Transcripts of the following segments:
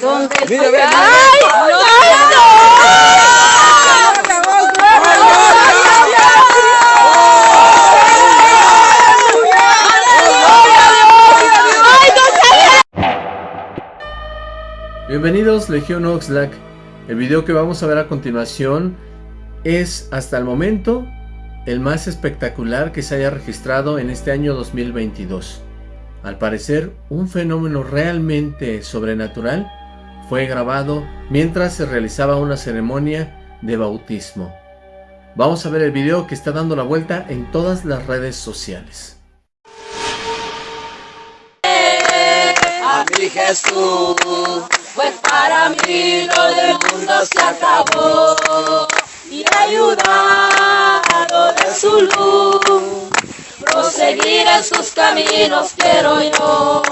¿Dónde Mira, ve, ¡Ay! ¡Ay, Bienvenidos Legión Oxlack. El video que vamos a ver a continuación es hasta el momento el más espectacular que se haya registrado en este año 2022. Al parecer, un fenómeno realmente sobrenatural fue grabado mientras se realizaba una ceremonia de bautismo. Vamos a ver el video que está dando la vuelta en todas las redes sociales. a mi Jesús, pues para mí mundo se acabó y ayudado de su luz, proseguir en sus caminos quiero yo.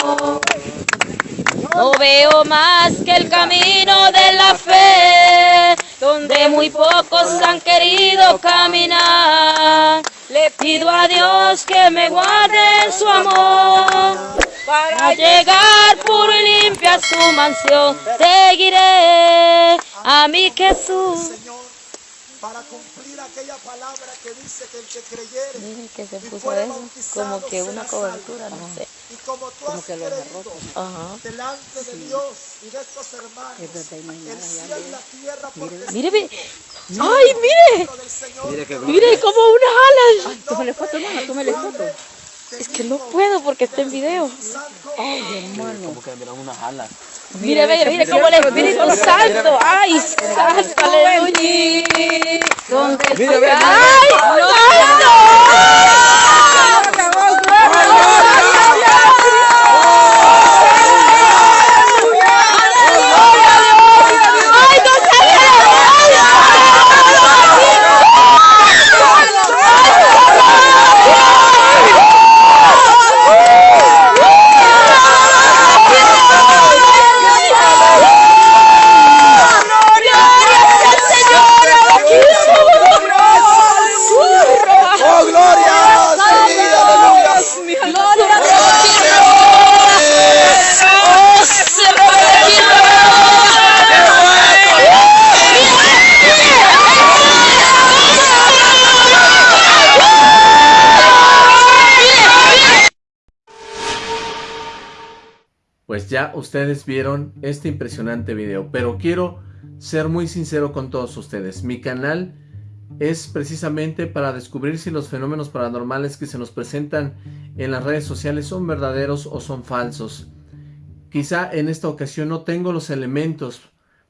No veo más que el camino de la fe, donde muy pocos han querido caminar. Le pido a Dios que me guarde su amor, para llegar puro y limpio a su mansión. Seguiré a mi Jesús. Para cumplir aquella palabra que dice que el que creyere Miren que se puso eso, como que una salvo. cobertura, no sé. Y como tú has creído Ajá. delante de Dios y de estos hermanos, el cielo y la tierra por Mire, mire. ¡Ay, mire! testimonio del Señor, Mire como unas alas. tómale foto, hermano, tómale foto. Es que no puedo porque está en video. Como que unas alas. Mire, mire, mire como el Espíritu Santo. ¡Ay, santo, aleluya! ¡Ay, ay, ¡Ay, no ¡Oh, gloria! ¡Sí, aleluya! Pues ya ustedes vieron este impresionante video, pero quiero ser muy sincero con todos ustedes. Mi canal es precisamente para descubrir si los fenómenos paranormales que se nos presentan en las redes sociales son verdaderos o son falsos. Quizá en esta ocasión no tengo los elementos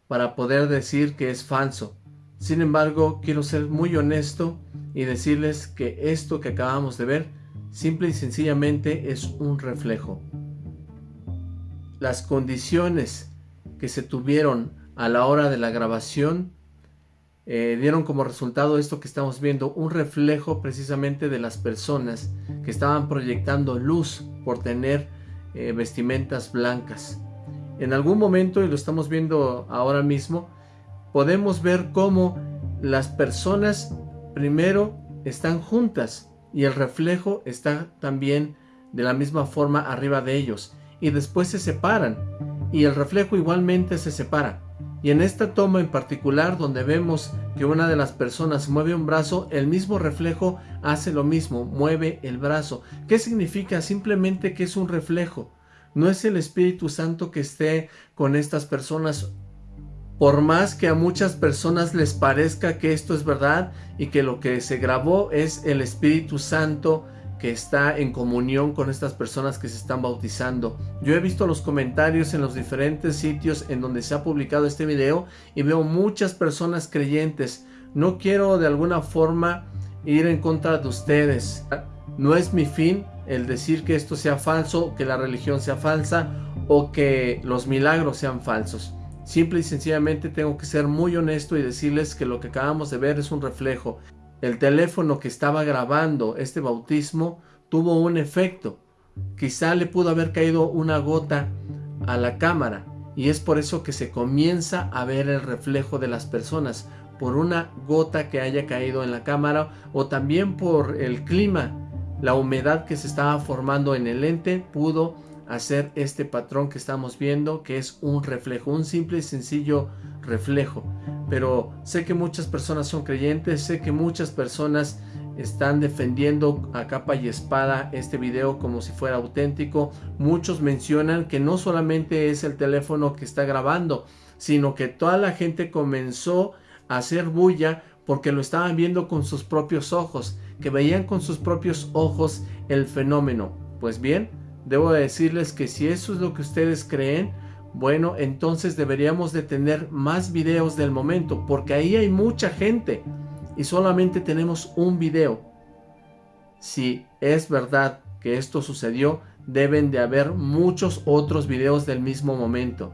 para poder decir que es falso. Sin embargo, quiero ser muy honesto y decirles que esto que acabamos de ver simple y sencillamente es un reflejo las condiciones que se tuvieron a la hora de la grabación eh, dieron como resultado esto que estamos viendo, un reflejo precisamente de las personas que estaban proyectando luz por tener eh, vestimentas blancas. En algún momento, y lo estamos viendo ahora mismo, podemos ver cómo las personas primero están juntas y el reflejo está también de la misma forma arriba de ellos y después se separan y el reflejo igualmente se separa. Y en esta toma en particular donde vemos que una de las personas mueve un brazo, el mismo reflejo hace lo mismo, mueve el brazo. ¿Qué significa? Simplemente que es un reflejo. No es el Espíritu Santo que esté con estas personas. Por más que a muchas personas les parezca que esto es verdad y que lo que se grabó es el Espíritu Santo que está en comunión con estas personas que se están bautizando. Yo he visto los comentarios en los diferentes sitios en donde se ha publicado este video y veo muchas personas creyentes. No quiero de alguna forma ir en contra de ustedes. No es mi fin el decir que esto sea falso, que la religión sea falsa o que los milagros sean falsos. Simple y sencillamente tengo que ser muy honesto y decirles que lo que acabamos de ver es un reflejo. El teléfono que estaba grabando este bautismo tuvo un efecto. Quizá le pudo haber caído una gota a la cámara y es por eso que se comienza a ver el reflejo de las personas por una gota que haya caído en la cámara o también por el clima la humedad que se estaba formando en el lente pudo hacer este patrón que estamos viendo, que es un reflejo, un simple y sencillo reflejo. Pero sé que muchas personas son creyentes, sé que muchas personas están defendiendo a capa y espada este video como si fuera auténtico. Muchos mencionan que no solamente es el teléfono que está grabando, sino que toda la gente comenzó a hacer bulla porque lo estaban viendo con sus propios ojos, que veían con sus propios ojos el fenómeno. Pues bien, debo decirles que si eso es lo que ustedes creen, bueno, entonces deberíamos de tener más videos del momento, porque ahí hay mucha gente y solamente tenemos un video. Si es verdad que esto sucedió, deben de haber muchos otros videos del mismo momento.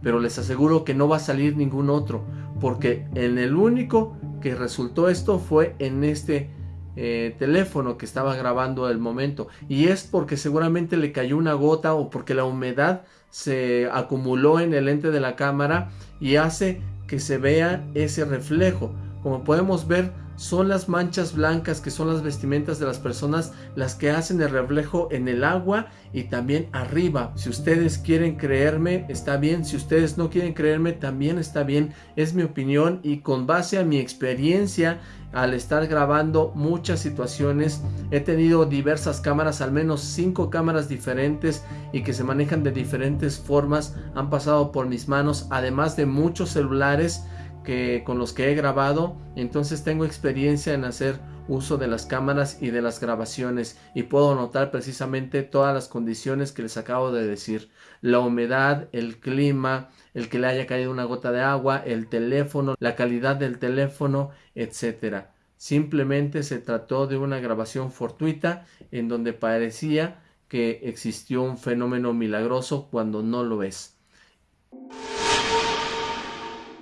Pero les aseguro que no va a salir ningún otro, porque en el único que resultó esto fue en este eh, teléfono que estaba grabando el momento. Y es porque seguramente le cayó una gota o porque la humedad se acumuló en el lente de la cámara y hace que se vea ese reflejo. Como podemos ver, son las manchas blancas que son las vestimentas de las personas las que hacen el reflejo en el agua y también arriba. Si ustedes quieren creerme, está bien. Si ustedes no quieren creerme, también está bien. Es mi opinión y con base a mi experiencia al estar grabando muchas situaciones he tenido diversas cámaras al menos cinco cámaras diferentes y que se manejan de diferentes formas han pasado por mis manos además de muchos celulares que con los que he grabado, entonces tengo experiencia en hacer uso de las cámaras y de las grabaciones y puedo notar precisamente todas las condiciones que les acabo de decir. La humedad, el clima, el que le haya caído una gota de agua, el teléfono, la calidad del teléfono, etcétera. Simplemente se trató de una grabación fortuita en donde parecía que existió un fenómeno milagroso cuando no lo es.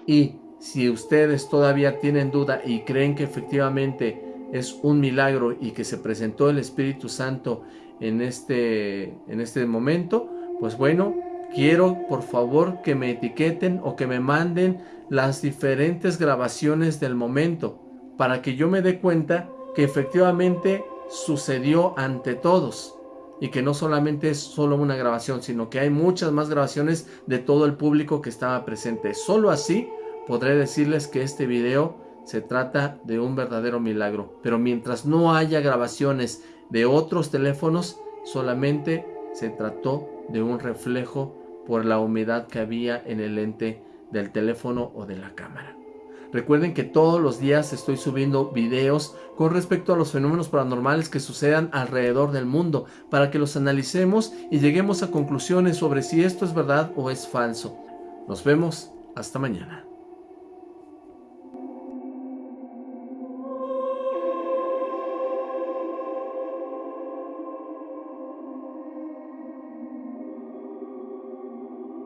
Y si ustedes todavía tienen duda y creen que efectivamente es un milagro y que se presentó el Espíritu Santo en este, en este momento, pues bueno, quiero por favor que me etiqueten o que me manden las diferentes grabaciones del momento para que yo me dé cuenta que efectivamente sucedió ante todos y que no solamente es solo una grabación, sino que hay muchas más grabaciones de todo el público que estaba presente. Solo así podré decirles que este video se trata de un verdadero milagro. Pero mientras no haya grabaciones de otros teléfonos, solamente se trató de un reflejo por la humedad que había en el lente del teléfono o de la cámara. Recuerden que todos los días estoy subiendo videos con respecto a los fenómenos paranormales que sucedan alrededor del mundo para que los analicemos y lleguemos a conclusiones sobre si esto es verdad o es falso. Nos vemos hasta mañana.